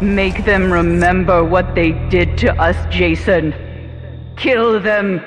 Make them remember what they did to us, Jason. Kill them.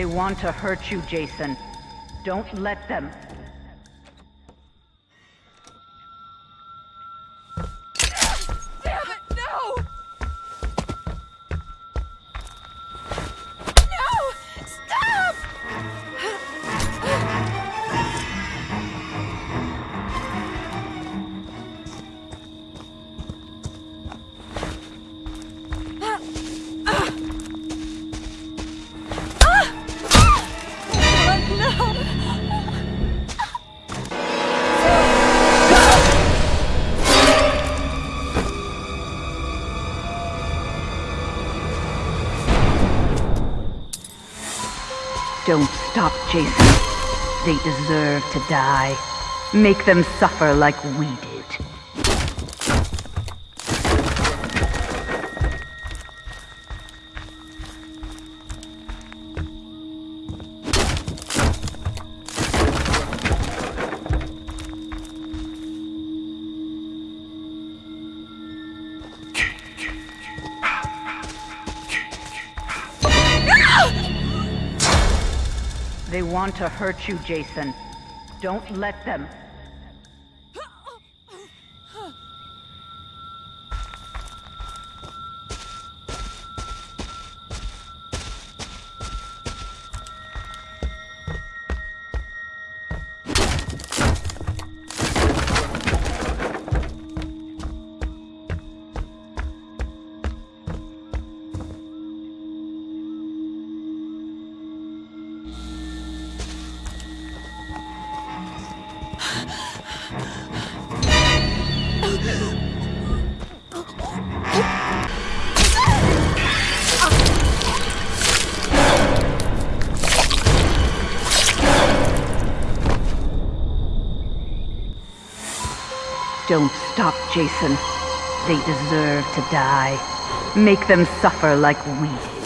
They want to hurt you, Jason. Don't let them. Don't stop, Jason. They deserve to die. Make them suffer like we did. They want to hurt you, Jason. Don't let them. Don't stop, Jason. They deserve to die. Make them suffer like we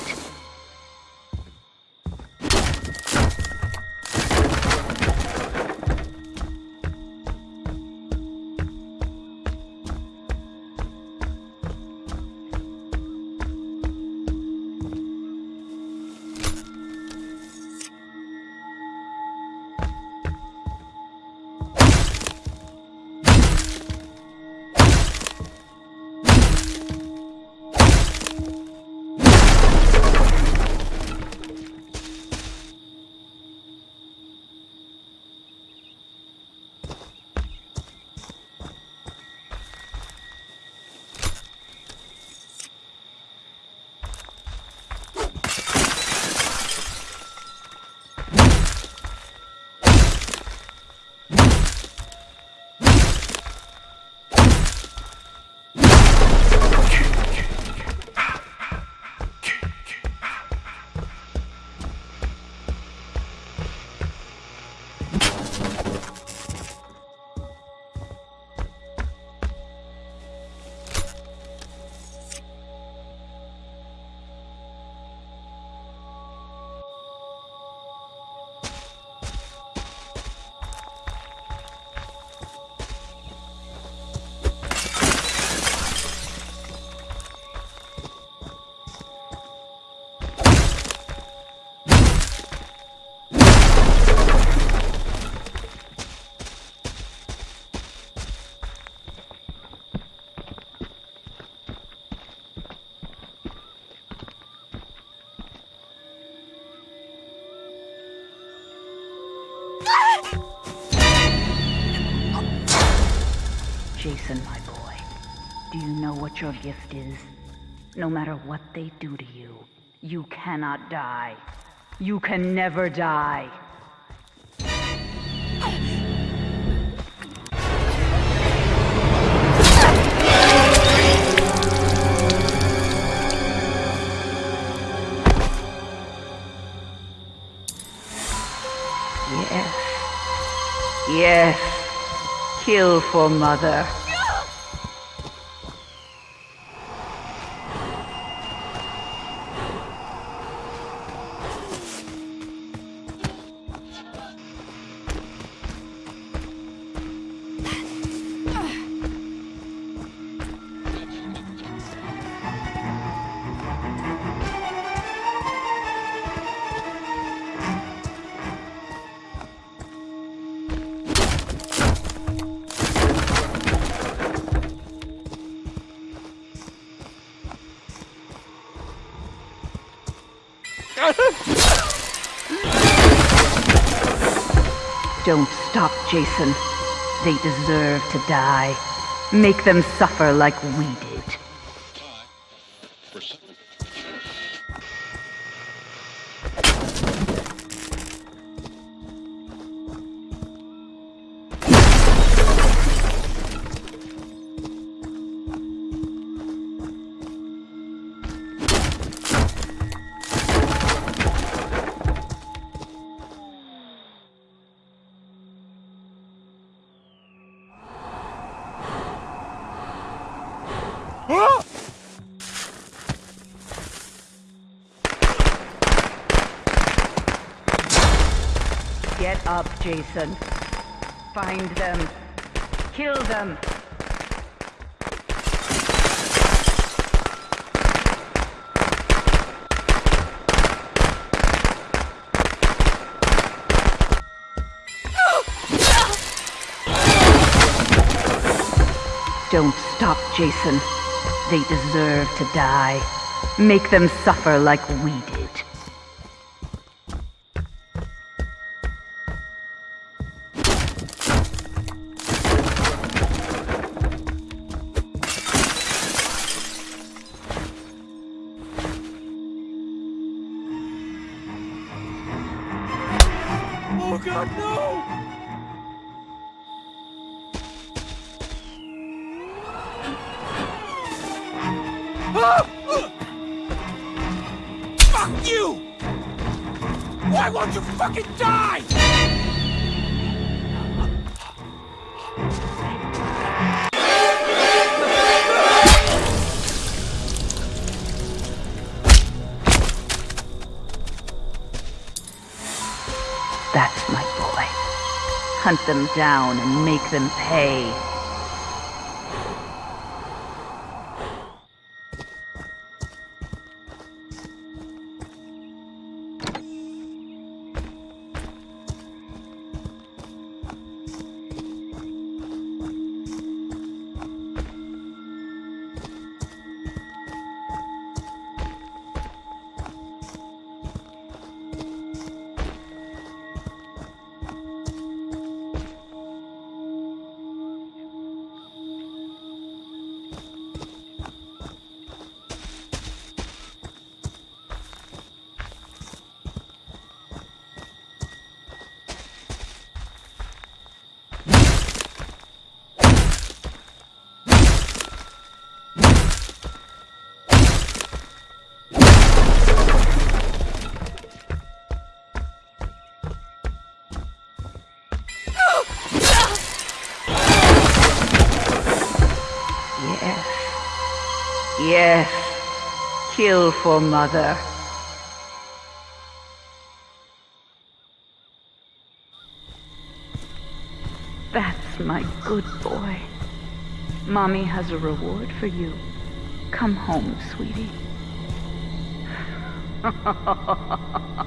Jason, my boy. Do you know what your gift is? No matter what they do to you, you cannot die. You can never die. Yes. Yes. Kill for mother. Don't stop, Jason. They deserve to die. Make them suffer like we did. Get up, Jason. Find them. Kill them. Don't stop, Jason. They deserve to die. Make them suffer like we did. God, no! Fuck you! Why won't you fucking die? Hunt them down and make them pay. Yes. Kill for mother. That's my good boy. Mommy has a reward for you. Come home, sweetie.